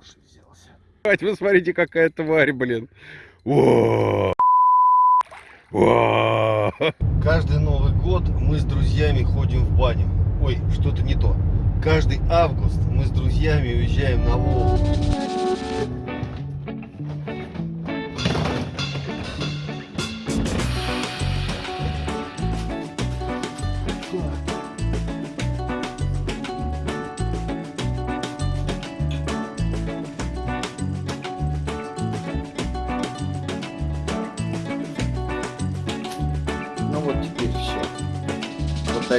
уши взялся. Вы смотрите, какая тварь, блин. О! О! Каждый Новый год мы с друзьями ходим в баню. Ой, что-то не то. Каждый август мы с друзьями уезжаем на Волгу.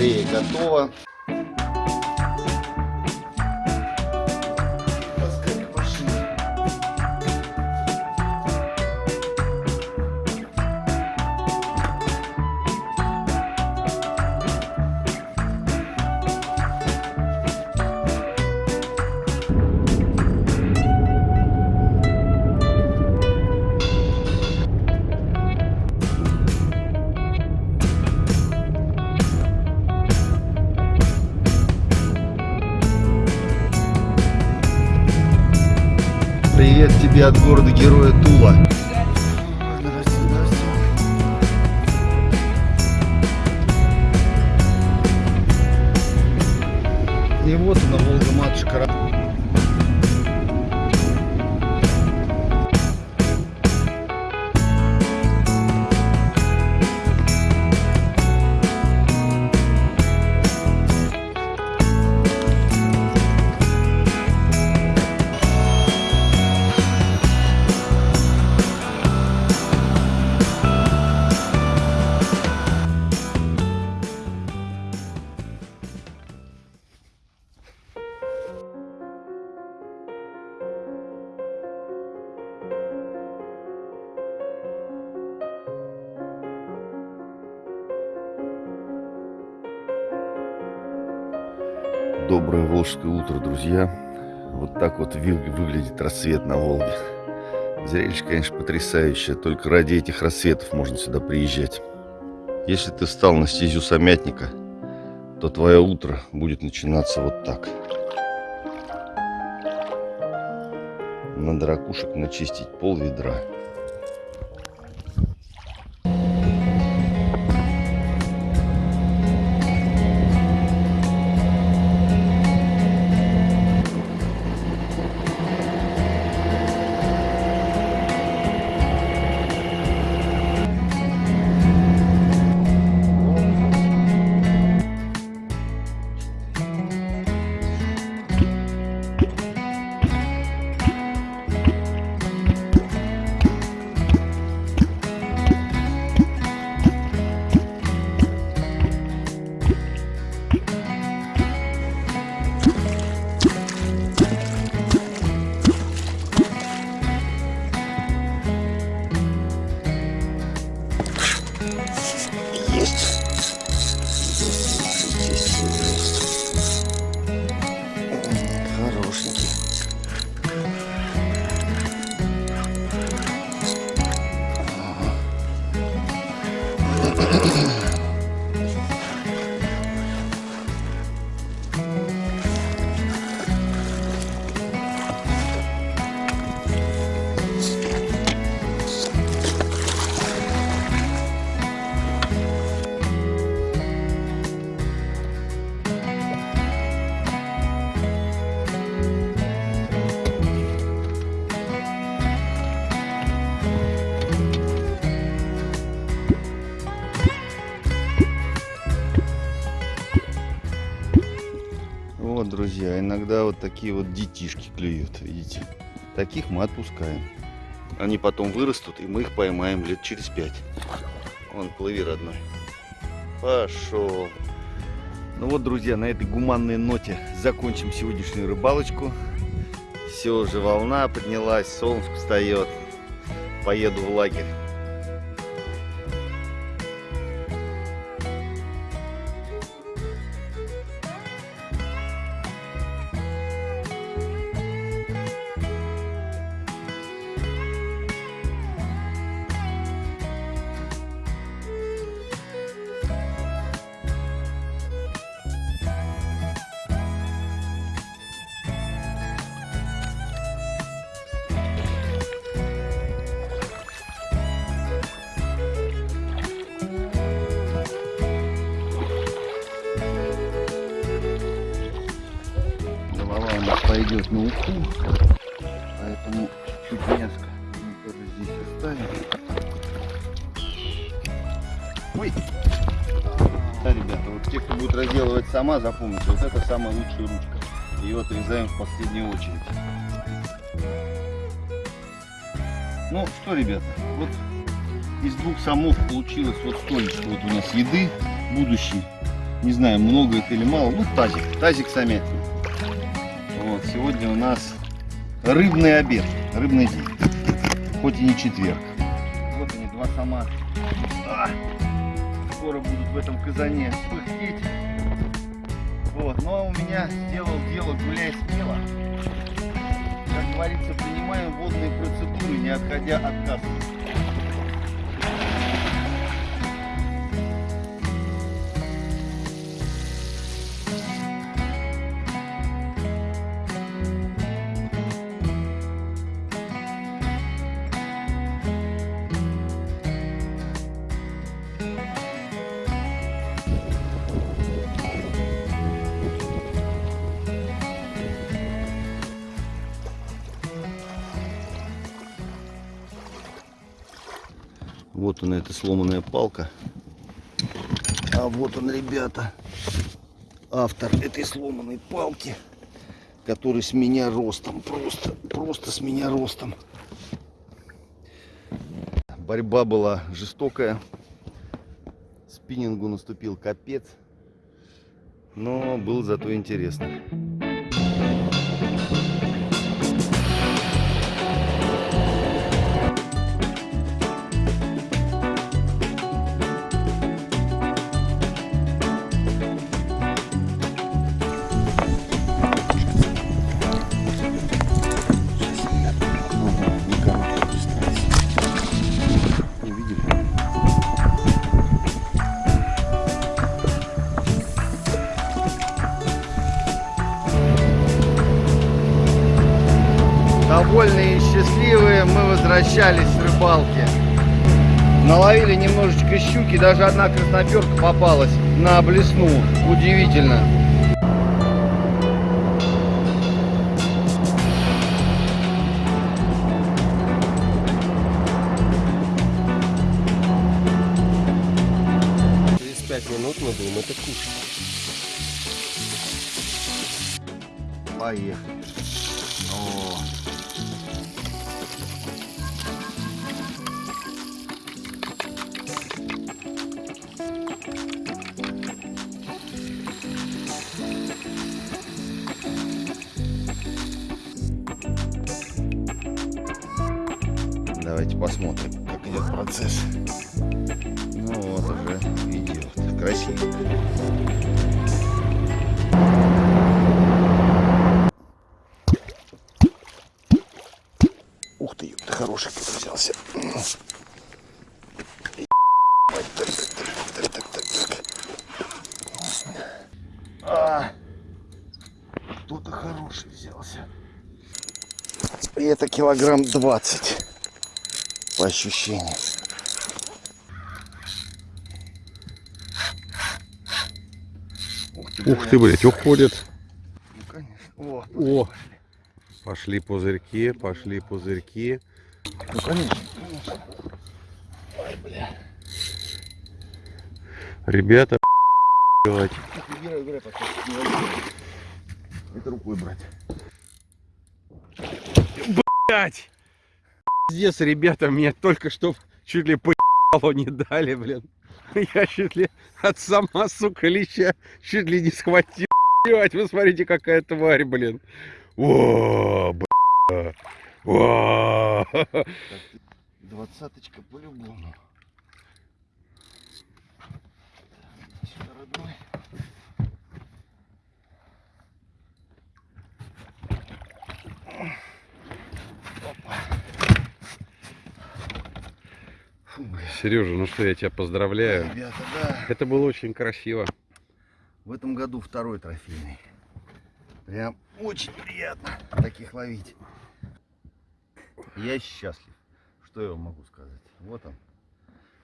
Батарея готова. Тебе от города героя Тула. И вот она, Волга-матушка. Доброе волжское утро, друзья. Вот так вот выглядит рассвет на Волге. Зрелище, конечно, потрясающее. Только ради этих рассветов можно сюда приезжать. Если ты встал на стезю самятника, то твое утро будет начинаться вот так. Надо ракушек начистить пол ведра. Иногда вот такие вот детишки клюют, видите. Таких мы отпускаем. Они потом вырастут, и мы их поймаем лет через пять. Вон, плыви, родной. Пошел. Ну вот, друзья, на этой гуманной ноте закончим сегодняшнюю рыбалочку. Все, уже волна поднялась, солнце встает. Поеду в лагерь. Пойдет на уху, поэтому чуть мяско мы тоже здесь оставим. Ой! Да, ребята, вот те, кто будет разделывать сама, запомните, вот это самая лучшая ручка. Ее отрезаем в последнюю очередь. Ну что, ребята, вот из двух самов получилось вот столечко вот у нас еды будущей. Не знаю, много это или мало. Ну, тазик, тазик самятин. Вот, сегодня у нас рыбный обед, рыбный день. Хоть и не четверг. Вот они, два сама. А, скоро будут в этом казане пыхтеть. Вот, а у меня сделал дело гуляй смело. Как говорится, принимаем водные процедуры, не отходя от кассы. Вот она, эта сломанная палка. А вот он, ребята, автор этой сломанной палки, который с меня ростом, просто, просто с меня ростом. Борьба была жестокая. Спиннингу наступил капец. Но был зато интересно. Довольные и счастливые мы возвращались с рыбалки. Наловили немножечко щуки, даже одна красноперка попалась на блесну. Удивительно. Через пять минут мы будем это кушать. Поехали. О. Давайте посмотрим, как идет процесс. Ну вот уже идет. Красиво. Ух ты, ёпта, хороший какой взялся. Кто-то хороший взялся. И это килограмм 20 по ощущениям. Ух ты, Ух ты, блядь, уходит. Ну, конечно. О, О, пошли пузырьки, пошли пузырьки. ну, конечно, конечно. Ой, бля. Ребята, возьму. Это рукой брать. Блять! Здесь, ребята, меня только что чуть ли по не дали, блин. Я чуть ли от сама, сука, леща чуть ли не схватил. Блять, вы смотрите, какая тварь, блин. О, бля. О. Двадцаточка по-любому. Сюда, родной. Сережа, ну что, я тебя поздравляю. Ребята, да. Это было очень красиво. В этом году второй трофейный. Прям очень приятно таких ловить. Я счастлив. Что я вам могу сказать? Вот он.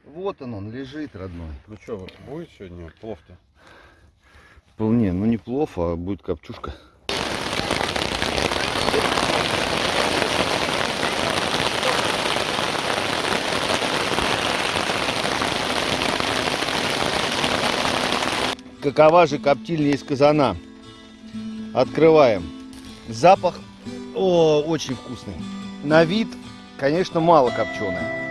Вот он, он лежит, родной. Ну что, вот будет сегодня плов-то? Вполне, ну не плов, а будет копчушка. Какова же коптильня из казана. Открываем. Запах, о, очень вкусный. На вид, конечно, мало копченая.